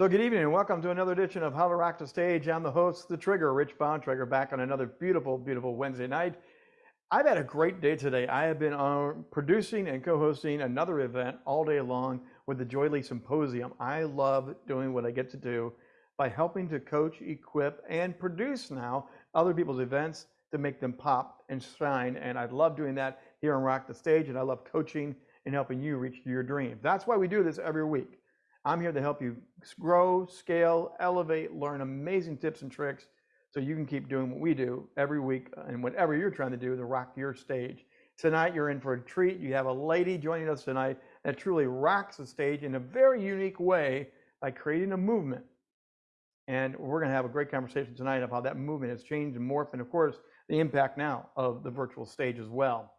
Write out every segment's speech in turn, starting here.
So good evening and welcome to another edition of How to Rock the Stage. I'm the host, The Trigger, Rich Bontrager, back on another beautiful, beautiful Wednesday night. I've had a great day today. I have been uh, producing and co-hosting another event all day long with the Joy Lee Symposium. I love doing what I get to do by helping to coach, equip, and produce now other people's events to make them pop and shine. And I love doing that here on Rock the Stage, and I love coaching and helping you reach your dream. That's why we do this every week. I'm here to help you grow, scale, elevate, learn amazing tips and tricks so you can keep doing what we do every week uh, and whatever you're trying to do to rock your stage. Tonight, you're in for a treat. You have a lady joining us tonight that truly rocks the stage in a very unique way by creating a movement. And we're going to have a great conversation tonight of how that movement has changed and morphed, and of course, the impact now of the virtual stage as well.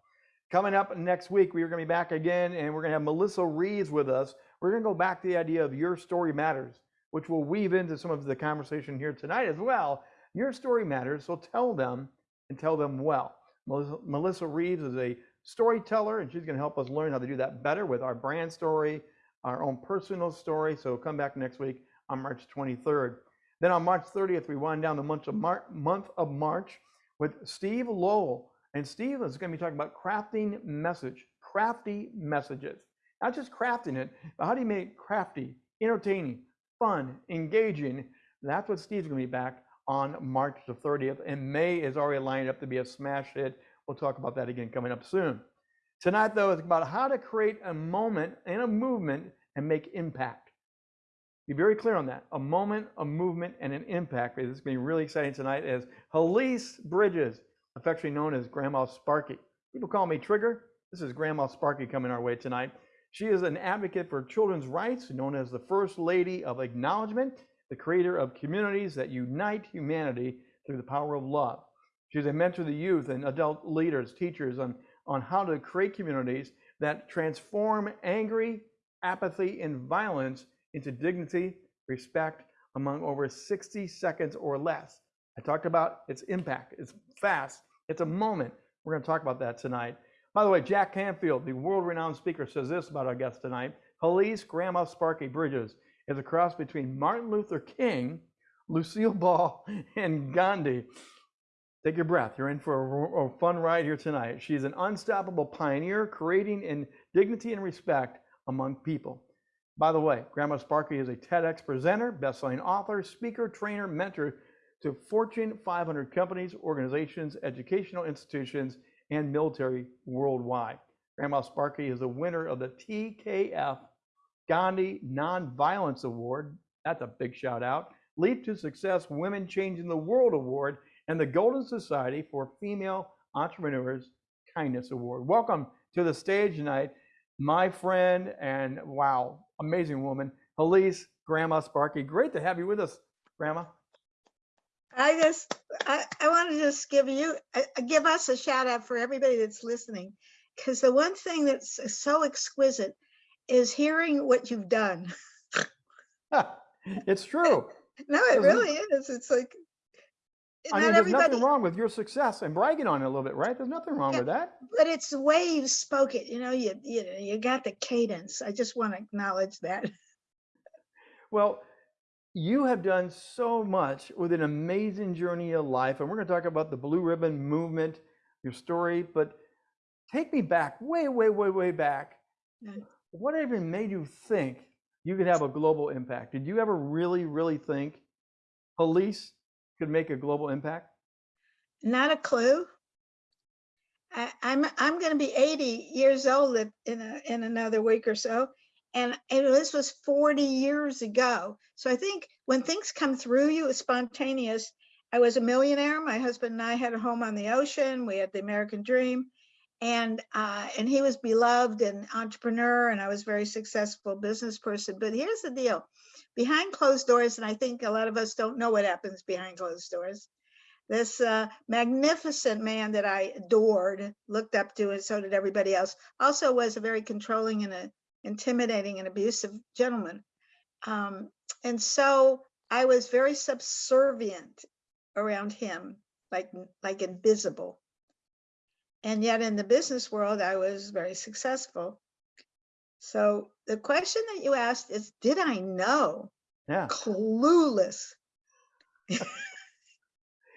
Coming up next week, we are going to be back again, and we're going to have Melissa Reeves with us we're going to go back to the idea of your story matters, which will weave into some of the conversation here tonight as well. Your story matters, so tell them and tell them well. Melissa, Reeves is a storyteller, and she's going to help us learn how to do that better with our brand story, our own personal story. So come back next week on March 23rd. Then on March 30th, we wind down the month of, Mar month of March with Steve Lowell. And Steve is going to be talking about crafting message, crafty messages. Not just crafting it, but how do you make it crafty, entertaining, fun, engaging? That's what Steve's going to be back on March the 30th. And May is already lined up to be a smash hit. We'll talk about that again coming up soon. Tonight, though, is about how to create a moment and a movement and make impact. Be very clear on that. A moment, a movement, and an impact. This is going to be really exciting tonight as Helice Bridges, affectionately known as Grandma Sparky. People call me Trigger. This is Grandma Sparky coming our way tonight. She is an advocate for children's rights, known as the First Lady of Acknowledgement, the creator of communities that unite humanity through the power of love. She's a mentor to youth and adult leaders, teachers on, on how to create communities that transform angry, apathy, and violence into dignity, respect among over 60 seconds or less. I talked about its impact. It's fast. It's a moment. We're going to talk about that tonight. By the way, Jack Canfield, the world-renowned speaker, says this about our guest tonight. Helice Grandma Sparky Bridges is a cross between Martin Luther King, Lucille Ball, and Gandhi. Take your breath. You're in for a, a fun ride here tonight. She's an unstoppable pioneer, creating in dignity and respect among people. By the way, Grandma Sparky is a TEDx presenter, best-selling author, speaker, trainer, mentor to Fortune 500 companies, organizations, educational institutions, and military worldwide. Grandma Sparky is the winner of the TKF Gandhi Nonviolence Award. That's a big shout out. Leap to Success Women Changing the World Award and the Golden Society for Female Entrepreneurs Kindness Award. Welcome to the stage tonight, my friend and wow, amazing woman, Helice Grandma Sparky. Great to have you with us, Grandma. I just, I, I want to just give you, uh, give us a shout out for everybody that's listening. Because the one thing that's so exquisite is hearing what you've done. it's true. No, it really is. It's like, I mean, there's nothing wrong with your success and bragging on it a little bit, right? There's nothing wrong yeah, with that. But it's the way you spoke it. You know, you you you got the cadence. I just want to acknowledge that. Well, you have done so much with an amazing journey of life, and we're going to talk about the Blue Ribbon movement, your story. But take me back, way, way, way, way back. Mm-hmm. What even made you think you could have a global impact? Did you ever really, really think Helice could make a global impact? Not a clue. I, I'm I'm going to be 80 years old in a, in another week or so, and, and this was 40 years ago. So I think when things come through you, it's spontaneous. I was a millionaire. My husband and I had a home on the ocean. We had the American dream. And uh, and he was beloved and entrepreneur, and I was very successful business person. But here's the deal: behind closed doors, and I think a lot of us don't know what happens behind closed doors. This uh, magnificent man that I adored, looked up to, and so did everybody else, also was a very controlling and a intimidating and abusive gentleman. Um, and so I was very subservient around him, like, like invisible. And yet in the business world, I was very successful. So the question that you asked is, did I know? Yeah. clueless.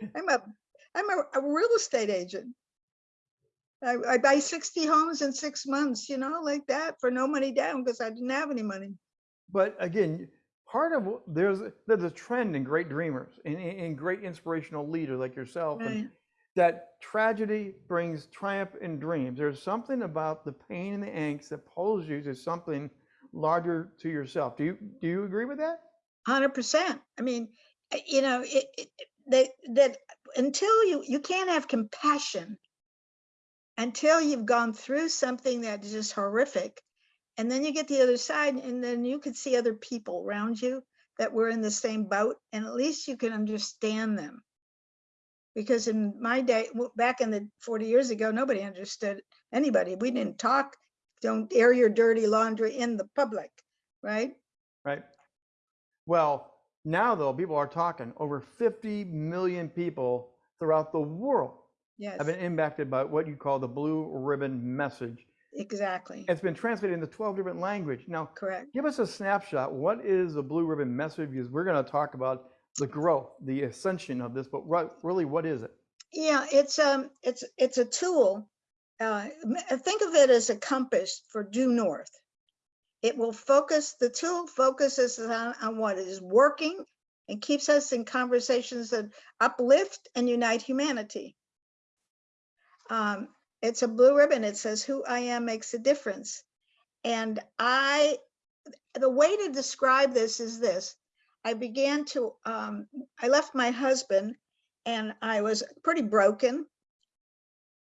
I'm a I'm a, a real estate agent. I, I buy 60 homes in six months, you know, like that for no money down because I didn't have any money. But again, part of there's there's a trend in great dreamers and in, in great inspirational leaders like yourself, Right. that tragedy brings triumph in dreams. There's something about the pain and the angst that pulls you to something larger to yourself. Do you do you agree with that? Hundred percent. I mean, uh, you know, it, it, that that until you you can't have compassion until you've gone through something that is just horrific, and then you get the other side, and then you could see other people around you that were in the same boat, and at least you can understand them. Because in my day, back in the forty years ago, nobody understood anybody. We didn't talk. Don't air your dirty laundry in the public, right? Right. Well, now though, people are talking. Over 50 million people throughout the world Yes, have been impacted by what you call the blue ribbon message. exactly. It's been translated into 12 different languages. Now, Correct. give us a snapshot. What is the blue ribbon message? Because we're going to talk about the growth, the ascension of this, but what, really, what is it? Yeah, it's um, it's it's a tool. Uh, think of it as a compass for due north. It will focus. The tool focuses on, on what is working and keeps us in conversations that uplift and unite humanity. Um, it's a blue ribbon. It says, "Who I am makes a difference," and I. The way to describe this is this: I began to. Um, I left my husband and I was pretty broken.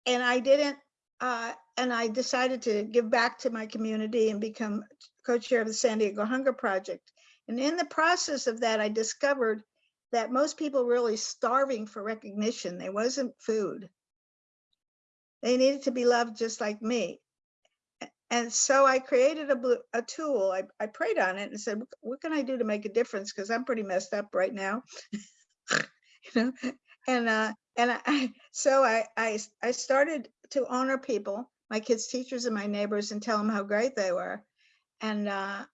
And I didn't, uh, and I decided to give back to my community and become co-chair of the San Diego Hunger Project. And in the process of that, I discovered that most people really starving for recognition. There wasn't food. They needed to be loved just like me. And so I created a, blue, a tool. I, I prayed on it and said, "What- can I do to make a difference? Because I'm pretty messed up right now. you know and uh and i so I, I i started to honor people my kids teachers and my neighbors and tell them how great they were and uh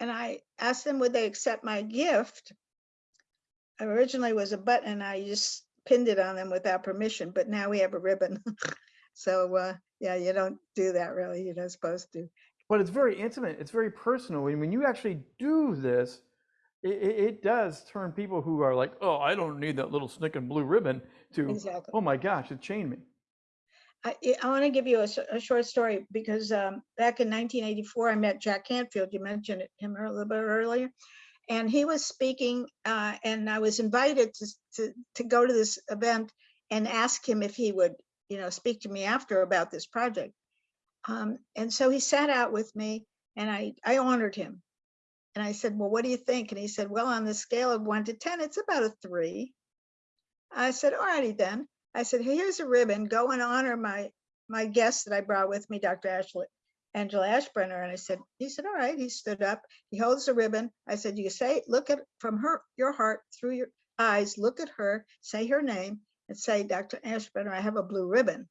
and i asked them would they accept my gift originally was a button i just pinned it on them without permission but now we have a ribbon so uh yeah you don't do that really you're not supposed to But it's very intimate. It's very personal. And when you actually do this, it, it, does turn people who are like, oh, I don't need that little snicking blue ribbon to, exactly oh my gosh, it chained me. I, I want to give you a short story because um, back in 1984, I met Jack Canfield. You mentioned it- him a little bit earlier, and he was speaking, uh, and I was invited to, to to go to this event and ask him if he would, you know, speak to me after about this project. Um, and so he sat out with me, and I I honored him, and I said, "Well, what do you think?" And he said, "Well, on the scale of one to ten, it's about a three. I said, "All righty then." I said, here's a ribbon, go and honor my, my guest that I brought with me, Dr. Ashley, Angela Ashbrenner. And I said, he said, all right, he stood up, he holds the ribbon. I said, you say, look at, from her, your heart, through your eyes, look at her, say her name and say, Dr. Ashbrenner, I have a blue ribbon.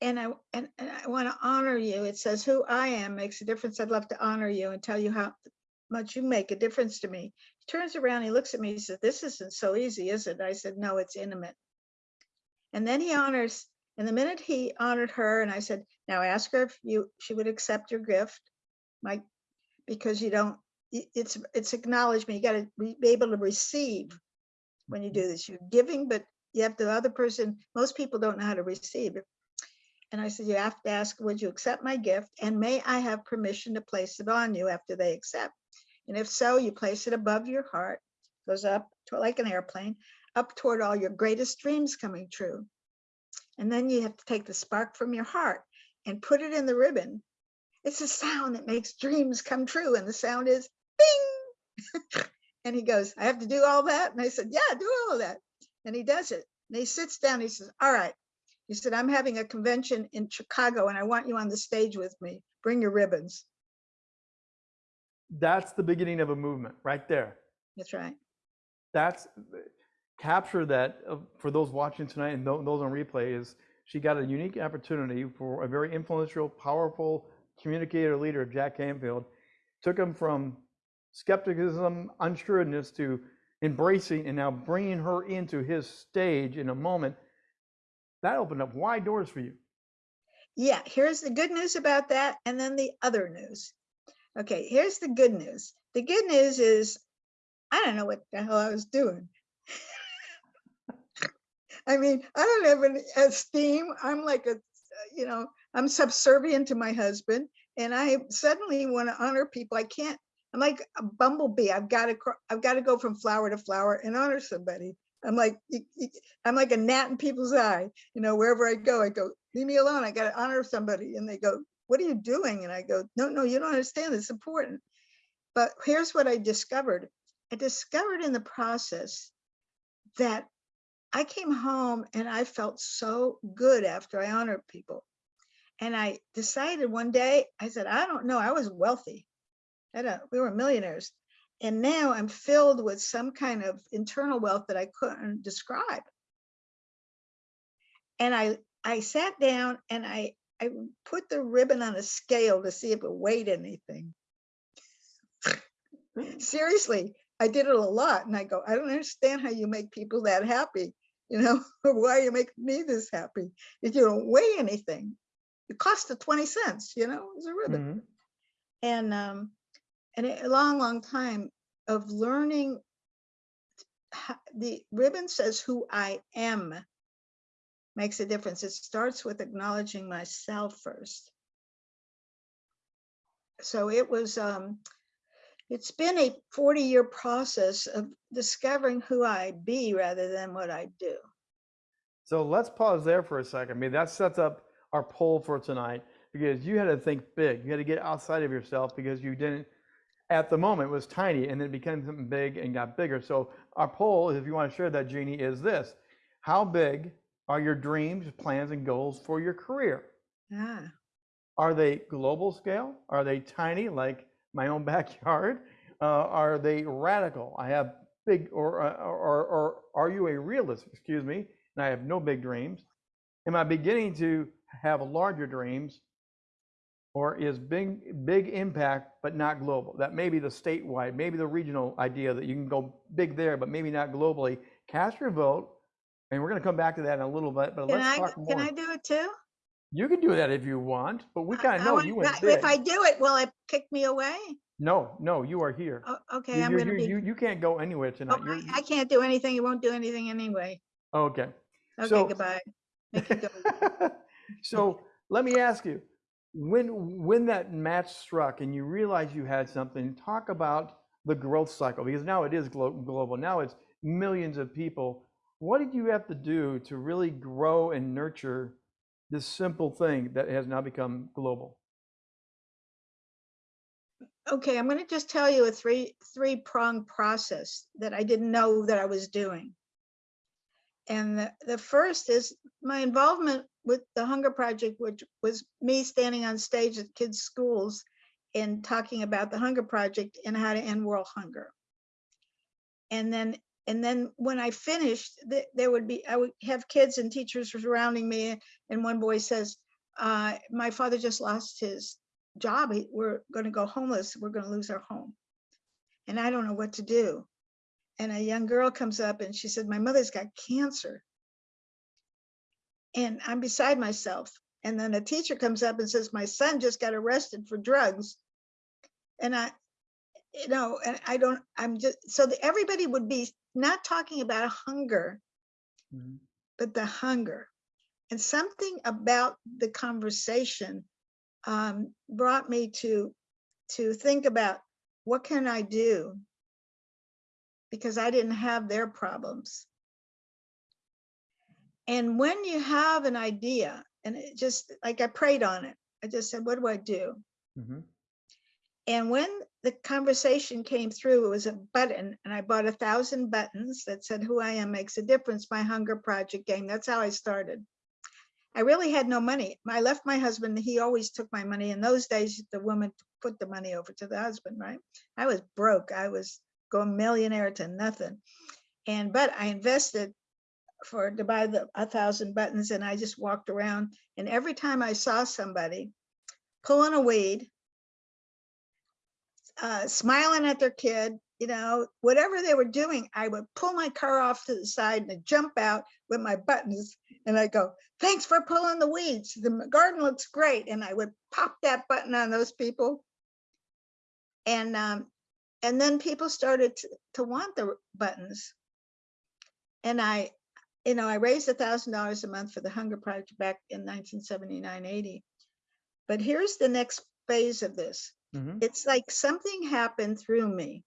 And I, and, and I want to honor you. It says who I am makes a difference. I'd love to honor you and tell you how much you make a difference to me. He turns around, he looks at me, he says, This isn't so easy, is it? I said, No, it's intimate. And then he honors, and the minute he honored her, and I said, Now ask her if you she would accept your gift. My because you don't it's it's acknowledgement. You gotta be able to receive when you do this. You're giving, but you have the other person, most people don't know how to receive. And I said, You have to ask, would you accept my gift? And may I have permission to place it on you after they accept? And if so, you place it above your heart, goes up to like an airplane, up toward all your greatest dreams coming true. And then you have to take the spark from your heart and put it in the ribbon. It's a sound that makes dreams come true. And the sound is bing. and he goes, I have to do all that. And I said, Yeah, do all of that. And he does it. And he sits down. He says, All right. He said, I'm having a convention in Chicago and I want you on the stage with me. Bring your ribbons. That's the beginning of a movement right there. That's right. That's capture that uh, for those watching tonight and those on replay is she got a unique opportunity for a very influential, powerful communicator leader, Jack Canfield, took him from skepticism, unsureness to embracing and now bringing her into his stage in a moment, that opened up wide doors for you. Yeah, here's the good news about that, and then the other news. Okay, here's the good news. The good news is I don't know what the hell I was doing. I mean, I don't have an esteem. I'm like a, you know, I'm subservient to my husband, and I suddenly want to honor people. I can't. I'm like a bumblebee. I've got to. I've got to go from flower to flower and honor somebody. I'm like, I'm like a gnat in people's eye. You know, wherever I go, I go, leave me alone. I got to honor somebody, and they go, what are you doing? And I go, no, no, you don't understand. It's important. But here's what I discovered. I discovered in the process that I came home and I felt so good after I honored people. And I decided one day, I said, I don't know, I was wealthy. I don't, we were millionaires. And now I'm filled with some kind of internal wealth that I couldn't describe. And I I sat down and I I put the ribbon on a scale to see if it weighed anything. Seriously, I did it a lot and I go, I don't understand how you make people that happy. You know, why you make me this happy if you don't weigh anything? It cost a 20 cents, you know, it's a ribbon. Mhm. And um, and a long, long time of learning. The ribbon says who I am makes a difference. It starts with acknowledging myself first. So it was, um, it's been a 40 year process of discovering who I be rather than what I do. So let's pause there for a second. I mean, that sets up our poll for tonight because you had to think big. You had to get outside of yourself because you didn't, at the moment, was tiny and then it became something big and got bigger. So our poll, if you want to share that, Jeannie, is this How big are your dreams, plans, and goals for your career? Ah, Are they global scale? Are they tiny, like my own backyard? Uh, are they radical? I have big, or, uh, or, or, or are you a realist? Excuse me, and I have no big dreams. Am I beginning to have larger dreams? Or is big, big impact, but not global? That may be the statewide, maybe the regional idea that you can go big there, but maybe not globally. Cast your vote, and we're going to come back to that in a little bit. But can let's I, talk can. I do it too? You can do that if you want, but we kind of know want- you went big. If I do it, will it kick me away? No, no, you are here. Oh, Okay, You, I'm gonna you, be, you, you can't go anywhere oh, tonight. You're, I I can't do anything. You won't do anything anyway. okay. Okay, So- goodbye. Go. so let me ask you, when when that match struck and you realized you had something, talk about the growth cycle because now it is glo- global. Now it's millions of people. What did you have to do to really grow and nurture this simple thing that has now become global? Okay, I'm gonna just tell you a three, three prong process that I didn't know that I was doing. And the, the first is my involvement with the Hunger Project, which was me standing on stage at kids' schools and talking about the Hunger Project and how to end world hunger. And then, and then when I finished, th- there would be, I would have kids and teachers surrounding me. And one boy says, uh, my father just lost his job. We're going to go homeless. We're going to lose our home. And I don't know what to do. And a young girl comes up and she said, My mother's got cancer. And I'm beside myself. And then a teacher comes up and says, My son just got arrested for drugs. And I, you know, and I don't, I'm just, so that everybody would be not talking about hunger, Mhm. but the hunger. And something about the conversation um, brought me to to think about what can I do because I didn't have their problems. And when you have an idea, and it just like I prayed on it, I just said, what do I do? Mhm. And when the conversation came through, it was a button, and I bought a thousand buttons that said, Who I am makes a difference, my Hunger Project game. That's how I started. I really had no money. I left my husband, he always took my money. In those days, the woman put the money over to the husband, right? I was broke. I was going millionaire to nothing. And but I invested for to buy the a thousand buttons, and I just walked around. And every time I saw somebody pulling a weed, uh, smiling at their kid, you know, whatever they were doing, I would pull my car off to the side and I'd jump out with my buttons and I go, thanks for pulling the weeds. The garden looks great. And I would pop that button on those people. And, um, and then people started to, to want the buttons. And I, you know, I raised a thousand dollars a month for the Hunger Project back in 1979, 80. But here's the next phase of this. Mhm. It's like something happened through me.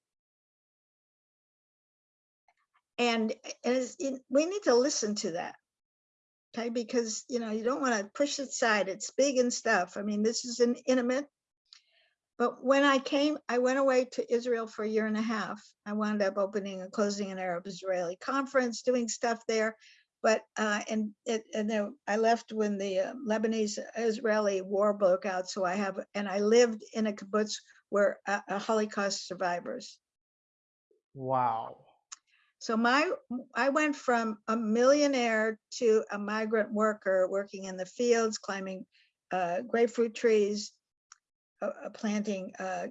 And and it- we need to listen to that. Okay, because you know, you don't want to push it aside. It's big and stuff. I mean, this is an intimate. But when I came, I went away to Israel for a year and a half. I wound up opening and closing an Arab Israeli conference, doing stuff there. But uh, and it, and then I left when the uh, Lebanese Israeli war broke out. So I have and I lived in a kibbutz where uh, Holocaust survivors. Wow. So my, I went from a millionaire to a migrant worker working in the fields, climbing uh, grapefruit trees, uh, uh, planting uh,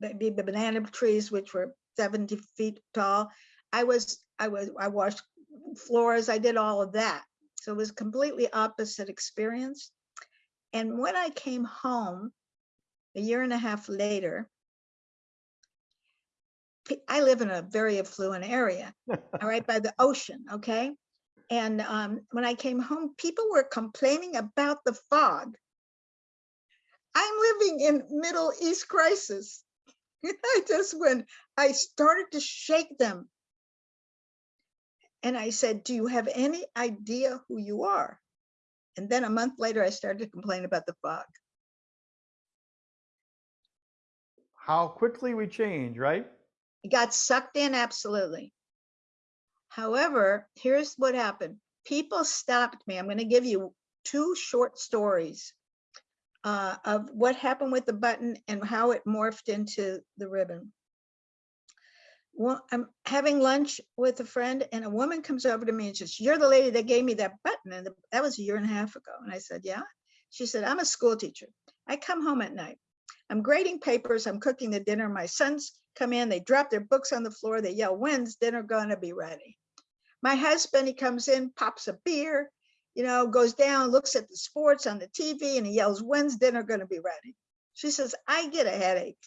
ba- banana trees, which were 70 feet tall. I was, I was, I washed floors, I did all of that. So it was completely opposite experience. And when I came home a year and a half later, I live in a very affluent area, all right, by the ocean, okay? And um, when I came home, people were complaining about the fog. I'm living in Middle East crisis. I just when I started to shake them. And I said, do you have any idea who you are? And then a month later, I started to complain about the fog. How quickly we change, right? It got sucked in, absolutely. However, here's what happened. People stopped me. I'm going to give you two short stories uh, of what happened with the button and how it morphed into the ribbon. Well, I'm having lunch with a friend and a woman comes over to me and says, you're the lady that gave me that button. And that was a year and a half ago. And I said, yeah. She said, I'm a school teacher. I come home at night. I'm grading papers. I'm cooking the dinner. My sons come in, they drop their books on the floor. They yell, when's dinner gonna be ready? My husband, he comes in, pops a beer, you know, goes down, looks at the sports on the TV and he yells, when's dinner gonna be ready? She says, I get a headache.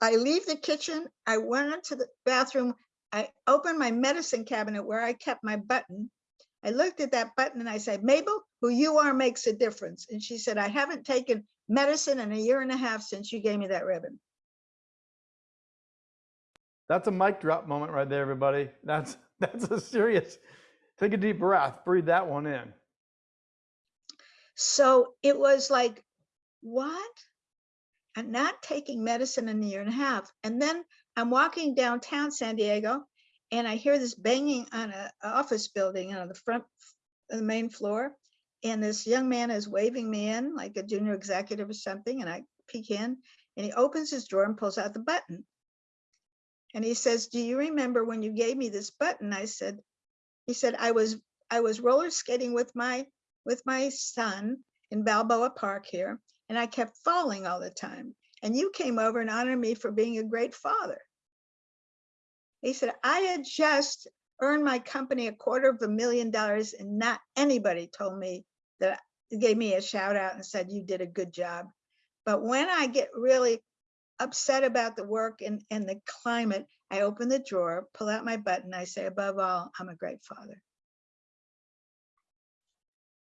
I leave the kitchen, I went into the bathroom, I opened my medicine cabinet where I kept my button. I looked at that button and I said, Mabel, who you are makes a difference. And she said, I haven't taken medicine in a year and a half since you gave me that ribbon. That's a mic drop moment right there, everybody. That's that's a serious. Take a deep breath. Breathe that one in. So it was like, what? I'm not taking medicine in a year and a half. And then I'm walking downtown San Diego and I hear this banging on a a office building on the front, of the main floor. And this young man is waving me in like a junior executive or something. And I peek in and he opens his drawer and pulls out the button. And he says, do you remember when you gave me this button? I said, he said, I was, I was roller skating with my, with my son in Balboa Park here, and I kept falling all the time. And you came over and honored me for being a great father. He said, I had just earned my company a quarter of a million dollars and not anybody told me that gave me a shout out and said, you did a good job. But when I get really upset about the work and, and the climate, I open the drawer, pull out my button, I say, above all, I'm a great father.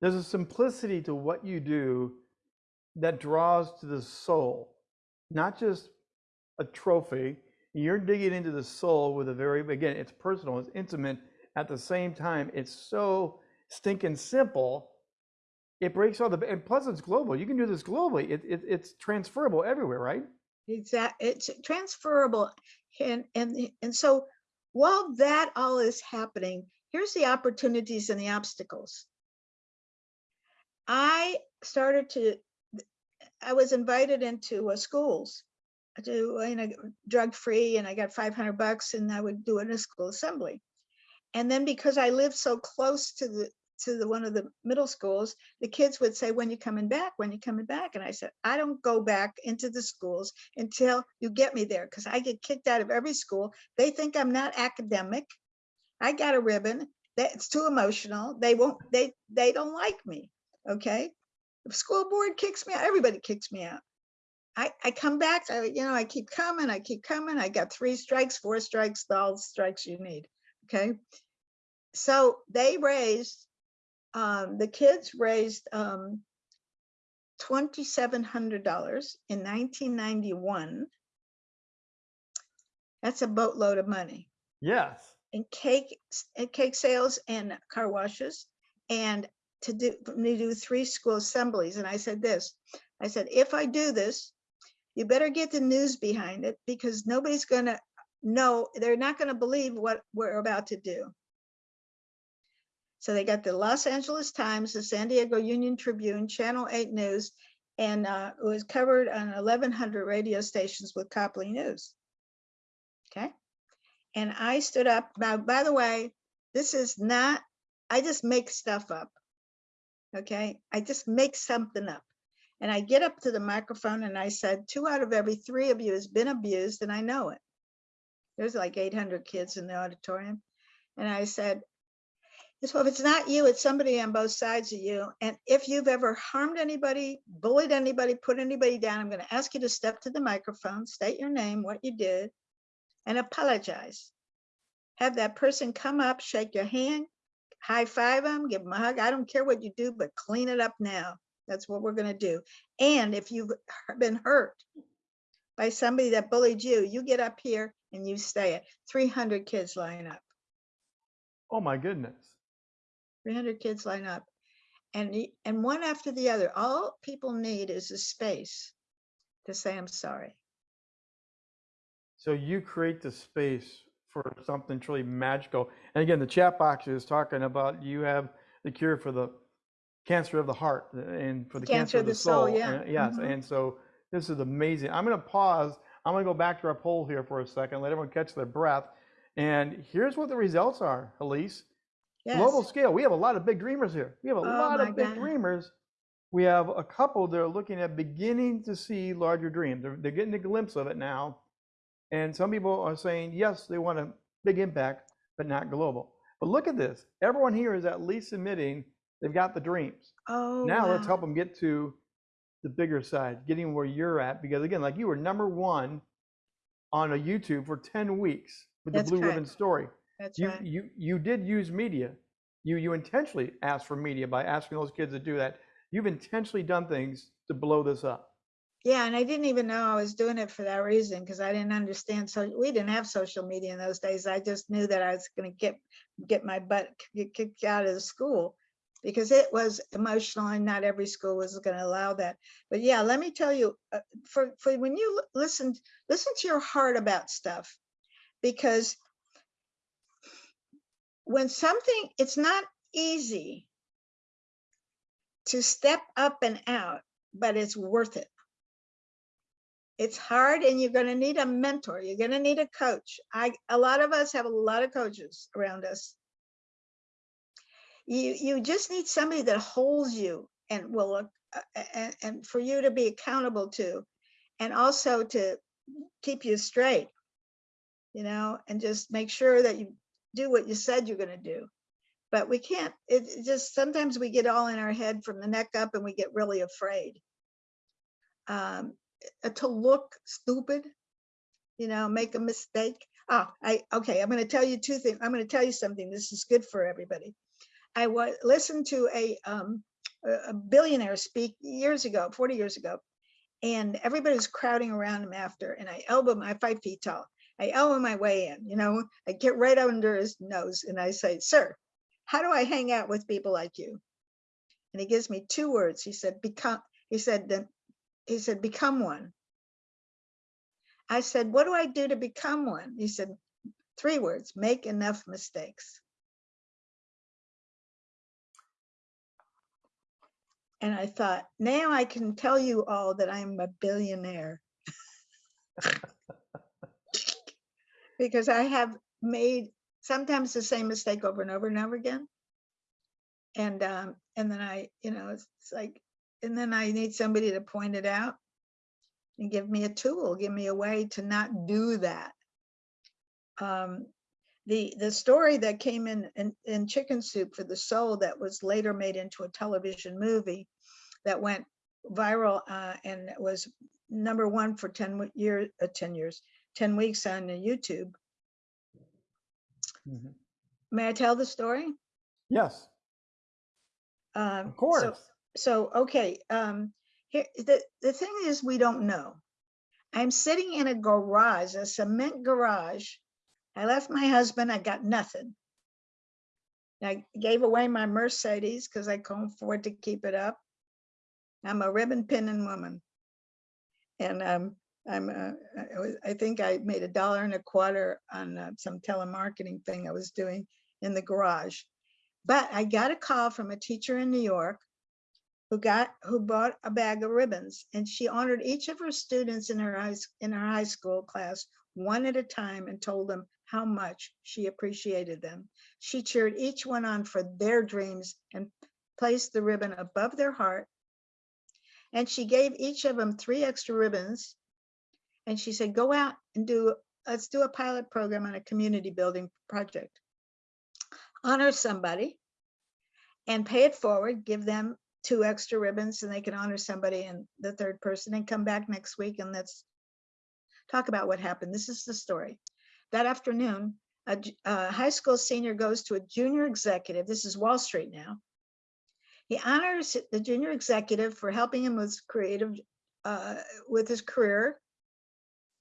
There's a simplicity to what you do that draws to the soul, not just a trophy. You're digging into the soul with a very, again, it's personal, it's intimate. At the same time, it's so stinking simple. It breaks all the, and plus it's global. You can do this globally. It, it, it's transferable everywhere, right? Exact, it's transferable. And, and, and so while that all is happening, here's the opportunities and the obstacles. I started to, I was invited into uh, schools to, you know, drug free and I got 500 bucks and I would do it in a school assembly. And then because I lived so close to the, to the one of the middle schools, the kids would say, "When you coming back? When you coming back?" And I said, "I don't go back into the schools until you get me there, because I get kicked out of every school. They think I'm not academic. I got a ribbon. It's too emotional. They won't. They they don't like me. Okay, the school board kicks me out. Everybody kicks me out. I, I come back, I, you know, I keep coming, I keep coming. I got three strikes, four strikes, all the strikes you need. Okay. So they raised, um, the kids raised um, $2,700 in 1991. That's a boatload of money Yes. and cake, and cake sales and car washes and to do, to do three school assemblies. And I said this, I said, if I do this, you better get the news behind it because nobody's gonna know, they're not gonna believe what we're about to do. So they got the Los Angeles Times, the San Diego Union Tribune, Channel 8 News, and uh, it was covered on 1,100 radio stations with Copley News. Okay. And I stood up. Now, by the way, this is not, I just make stuff up. Okay. I just make something up. And I get up to the microphone and I said, two out of every three of you has been abused and I know it. There's like 800 kids in the auditorium. And I said, so if it's not you, it's somebody on both sides of you. And if you've ever harmed anybody, bullied anybody, put anybody down, I'm going to ask you to step to the microphone, state your name, what you did, and apologize. Have that person come up, shake your hand, high five them, give them a hug. I don't care what you do, but clean it up now. That's what we're going to do. And if you've been hurt by somebody that bullied you, you get up here and you say it. 300 kids line up. Oh my goodness. 300 kids line up and and one after the other all people need is a space to say i'm sorry So you create the space for something truly magical. And again, the chat box is talking about you have the cure for the cancer of the heart uh, and for the cancer, of the, soul. yeah. And- yes. Mhm. And so this is amazing. I'm going to pause. I'm going to go back to our poll here for a second, let everyone catch their breath. And here's what the results are, Elise. Yes Global scale. We have a lot of big dreamers here. We have a Oh lot of big God. dreamers. We have a couple that are looking at beginning to see larger dreams. They're, they're getting a glimpse of it now. And some people are saying, yes, they want a big impact, but not global. But look at this. Everyone here is at least admitting they've got the dreams. oh now let's help them get to the bigger side, getting where you're at. Because again, like you were number one on a YouTube for 10 weeks with That's the Blue correct. Ribbon story that's you right. you you did use media. You you intentionally asked for media by asking those kids to do that. You've intentionally done things to blow this up. Yeah and i didn't even know i was doing it for that reason because i didn't understand so we didn't have social media in those days. I just knew that i was going to get get my butt get kicked out of the school because it was emotional and not every school was going to allow that. But yeah let me tell you uh, for for when you li- listen listen to your heart about stuff because when something it's not easy to step up and out but it's worth it. It's hard and you're going to need a mentor you're going to need a coach. I a lot of us have a lot of coaches around us. You you just need somebody that holds you and will uh, and, and for you to be accountable to and also to keep you straight you know and just make sure that you do what you said you're going to do. But we can't it, just sometimes we get all in our head from the neck up and we get really afraid. Um uh, to look stupid you know make a mistake. Ah i okay i'm going to tell you two things i'm going to tell you something this is good for everybody. I was listened to a um a billionaire speak years ago 40 years ago and everybody was crowding around him after and i elbow my five feet tall i elbow my way in you know? I get right under his nose and i say sir how do i hang out with people like you? And he gives me two words. He said become he said he said become one. I said what do i do to become one? He said three words make enough mistakes. And i thought now i can tell you all that i'm a billionaire because i have made sometimes the same mistake over and over and over again And, um, and then I, you know, it's it's like, and then I need somebody to point it out and give me a tool, give me a way to not do that. Um, the, the story that came in, in, in Chicken Soup for the Soul that was later made into a television movie that went viral uh, and was number one for 10 years, uh, 10 years, 10 weeks on YouTube. Mhm. May I tell the story? Yes, Um, of course. So, okay, um, here, the, the thing is, we don't know. I'm sitting in a garage, a cement garage. I left my husband, I got nothing. I gave away my Mercedes because I couldn't afford to keep it up. I'm a ribbon pinning woman. And um, I'm, uh, I was- I think I made a dollar and a quarter on uh, some telemarketing thing I was doing in the garage. But I got a call from a teacher in New York who got, who bought a bag of ribbons and she honored each of her students in her high, in her high school class one at a time and told them how much she appreciated them. She cheered each one on for their dreams and placed the ribbon above their heart. And she gave each of them three extra ribbons. And she said, go out and do, let's do a pilot program on a community building project. Honor somebody and pay it forward, give them two extra ribbons and they can honor somebody and the third person and come back next week and let's talk about what happened. This is the story. That afternoon, a high school senior goes to a junior executive. This is Wall Street now. He honors the junior executive for helping him with creative, uh, with his career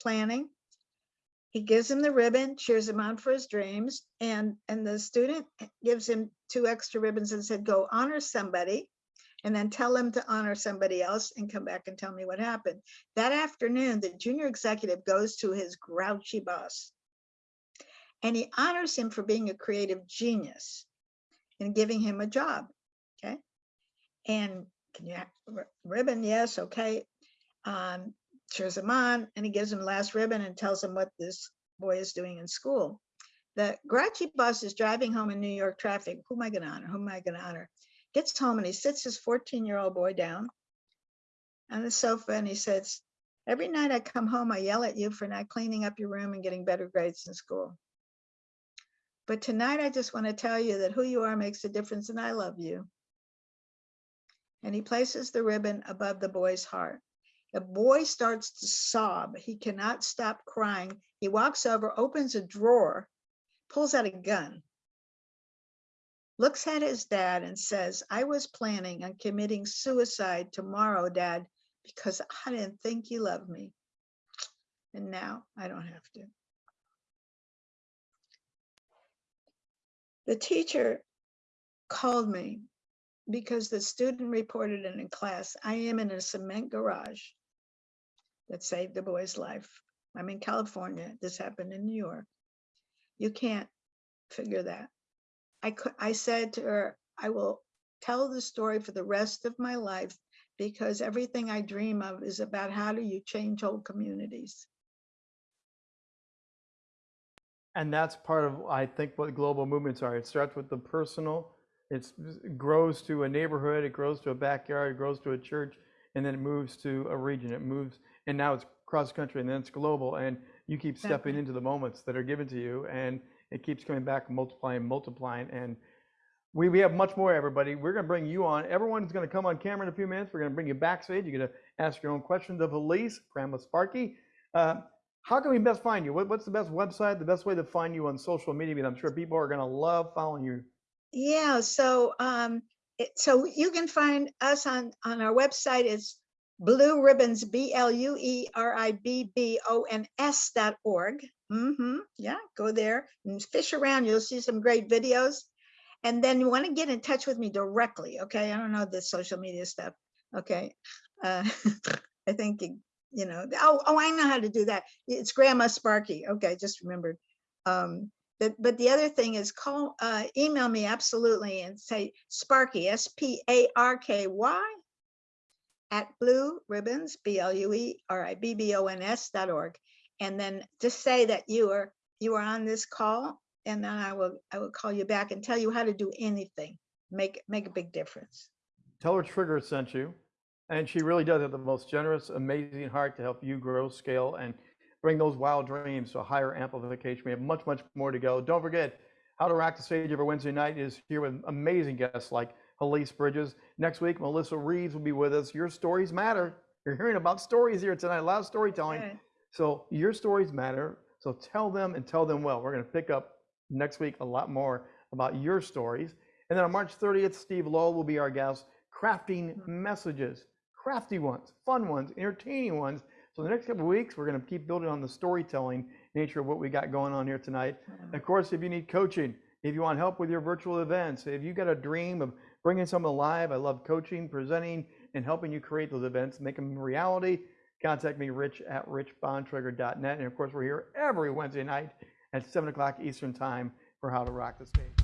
planning. He gives him the ribbon, cheers him on for his dreams, and and the student gives him two extra ribbons and said, "Go honor somebody." and then tell them to honor somebody else and come back and tell me what happened. That afternoon, the junior executive goes to his grouchy boss and he honors him for being a creative genius and giving him a job. Okay. And can you have ribbon? Yes. Okay. Um, cheers him on and he gives him the last ribbon and tells him what this boy is doing in school. The grouchy boss is driving home in New York traffic. Who am I going to honor? Who am I going to honor? gets home and he sits his 14 year old boy down on the sofa and he says, Every night I come home, I yell at you for not cleaning up your room and getting better grades in school. But tonight I just want to tell you that who you are makes a difference and I love you. And he places the ribbon above the boy's heart. The boy starts to sob. He cannot stop crying. He walks over, opens a drawer, pulls out a gun, looks at his dad and says, I was planning on committing suicide tomorrow, dad, because I didn't think you loved me. And now I don't have to. The teacher called me because the student reported in class. I am in a cement garage that saved the boy's life. I'm in California. This happened in New York. You can't figure that. I could, I said to her, I will tell the story for the rest of my life because everything I dream of is about how do you change whole communities. And that's part of, I think, what global movements are. It starts with the personal, it grows to a neighborhood, it grows to a backyard, it grows to a church, and then it moves to a region. It moves, and now it's cross country, and then it's global. And you keep stepping into the moments that are given to you, and it keeps coming back, multiplying, multiplying. And we, we have much more, everybody. We're going to bring you on. Everyone's going to come on camera in a few minutes. We're going to bring you backstage. You're going to ask your own questions of Elise, Grandma Sparky. Uh, how can we best find you? What, what's the best website, the best way to find you on social media? Because I'm sure people are going to love following you. Yeah, so um, it, so you can find us on on our website. It's Blue Ribbons, B L U E R I B B O N S dot org. Mm-hmm. Yeah, go there and fish around. You'll see some great videos. And then you want to get in touch with me directly. Okay, I don't know the social media stuff. Okay, uh, I think you, you know. Oh, oh, I know how to do that. It's Grandma Sparky. Okay, just remembered. Um, but but the other thing is call uh, email me absolutely and say Sparky S P A R K Y at blue ribbons B L U E R I B B O N S dot org, and then just say that you are you are on this call, and then I will I will call you back and tell you how to do anything. make make a big difference. Tell her Trigger sent you. And she really does have the most generous, amazing heart to help you grow, scale, and bring those wild dreams to a higher amplification. We have much, much more to go. Don't forget, How to Rock the Stage every Wednesday night is here with amazing guests like Helice Bridges. Next week, Melissa Reeves will be with us. Your stories matter. You're hearing about stories here tonight, a lot of storytelling. Right. So your stories matter. So tell them and tell them well. We're going to pick up next week a lot more about your stories. And then on March 30th, Steve Lowell will be our guest, crafting mm-hmm. messages, crafty ones, fun ones, entertaining ones. So the next couple of weeks, we're going to keep building on the storytelling nature of what we got going on here tonight. Of course, if you need coaching, if you want help with your virtual events, if you got a dream of bringing something alive, I love coaching, presenting, and helping you create those events, make them reality. Contact me, rich at richbontrager.net. And of course, we're here every Wednesday night at 7 o'clock Eastern Time for How to Rock the Stage.